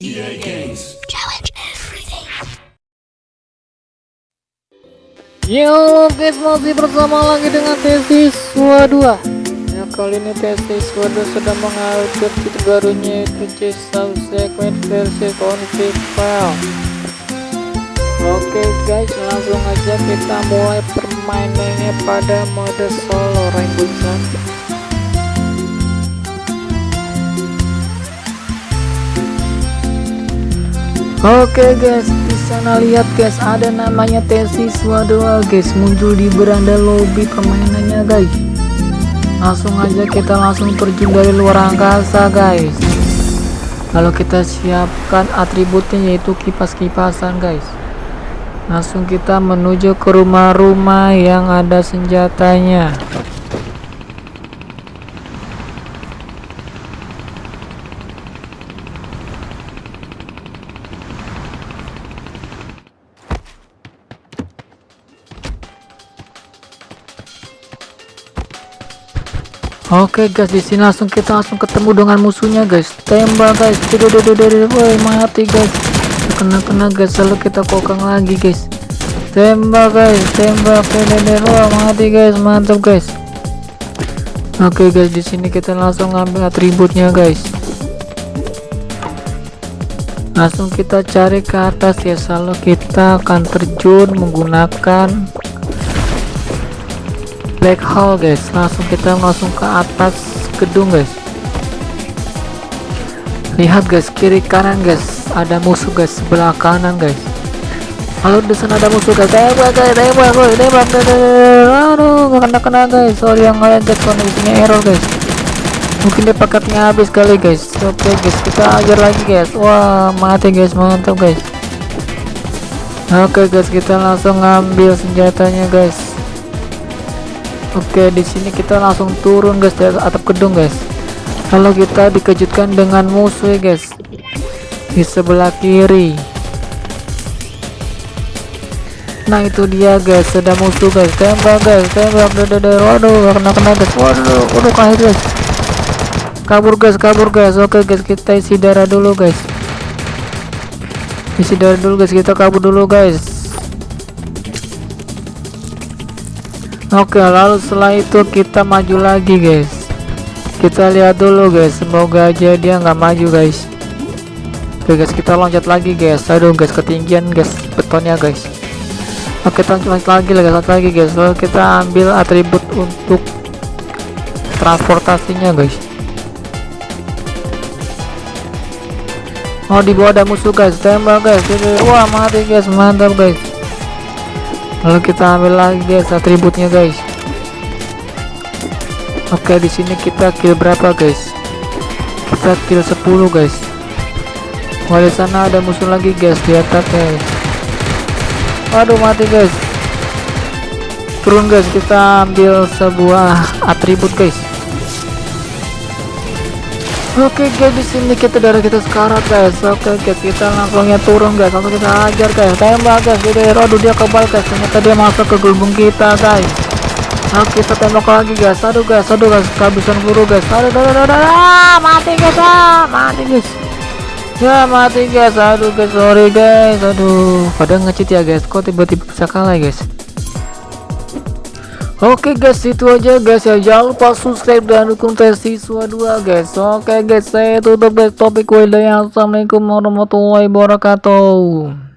EA Games. Challenge everything. Yo guys masih bersama lagi dengan Tesi Swa 2 Ya kali ini Tesi Swa 2 sedang mengupdate fitur barunya yaitu Chase Subsequent versi Config Oke guys langsung aja kita mulai permainannya pada mode solo Rainbow Sun Oke guys, di sana lihat guys ada namanya tesiswa 2 guys muncul di beranda lobby permainannya guys. Langsung aja kita langsung terjun dari luar angkasa guys. Kalau kita siapkan atributnya yaitu kipas-kipasan guys. Langsung kita menuju ke rumah-rumah yang ada senjatanya. Oke guys, di sini langsung kita langsung ketemu dengan musuhnya guys. Tembak guys. Woi, mati guys. Kena kena guys, lalu kita kokang lagi guys. Tembak guys, tembak wah mati guys, mantap guys. Oke guys, di sini kita langsung ambil atributnya guys. Langsung kita cari ke atas ya, selalu kita akan terjun menggunakan black hole guys. Langsung kita langsung ke atas gedung guys. Lihat guys kiri kanan guys. Ada musuh guys sebelah kanan guys. Halo di sana ada musuh guys. Tembak guys tembak guys. Tembak aduh gak kena kena guys. Sorry yang lain guys kondisinya error guys. Mungkin dia paketnya habis kali guys. Oke okay, guys kita ajar lagi guys. Wah mati guys. Mantap guys. Oke okay, guys kita langsung ngambil senjatanya guys Oke, di sini kita langsung turun guys dari atap gedung guys. Kalau kita dikejutkan dengan musuh guys di sebelah kiri. Nah itu dia guys, ada musuh guys. Tembak guys, tembak. Waduh, kena kena guys. Waduh, waduh kahir guys. Kabur guys, kabur guys. Oke guys, kita isi darah dulu guys. Isi darah dulu guys, kita kabur dulu guys. Oke lalu setelah itu kita maju lagi guys. Kita lihat dulu guys. Semoga aja dia nggak maju guys. Oke guys kita loncat lagi guys. Aduh guys ketinggian guys betonnya guys. Oke kita loncat lagi lagi loncat lagi guys. Lalu kita ambil atribut untuk transportasinya guys. Oh di bawah ada musuh guys. Tembak guys. Wah mati guys. Mantap guys lalu kita ambil lagi guys atributnya guys. Oke di sini kita kill berapa guys? Kita kill 10 guys. Wah di sana ada musuh lagi guys di atas guys. Aduh mati guys. Turun guys kita ambil sebuah atribut guys Oke guys di sini kita darah kita sekarat guys. Oke guys kita langsungnya turun guys. Langsung kita ajar guys. Tembak guys. Jadi aduh dia kebal guys. Ternyata dia masuk ke gelembung kita guys. Nah kita tembak lagi guys. Aduh guys. Aduh guys. Kehabisan peluru guys. Aduh aduh aduh, aduh, aduh. mati guys. Ah, mati guys. Ya mati guys. Aduh guys. Sorry guys. Aduh. Pada ngecit ya guys. Kok tiba-tiba bisa kalah guys. Oke okay guys itu aja guys ya. Jangan lupa subscribe dan dukung tes siswa 2 guys. Oke okay guys saya tutup guys topik yang Assalamualaikum warahmatullahi wabarakatuh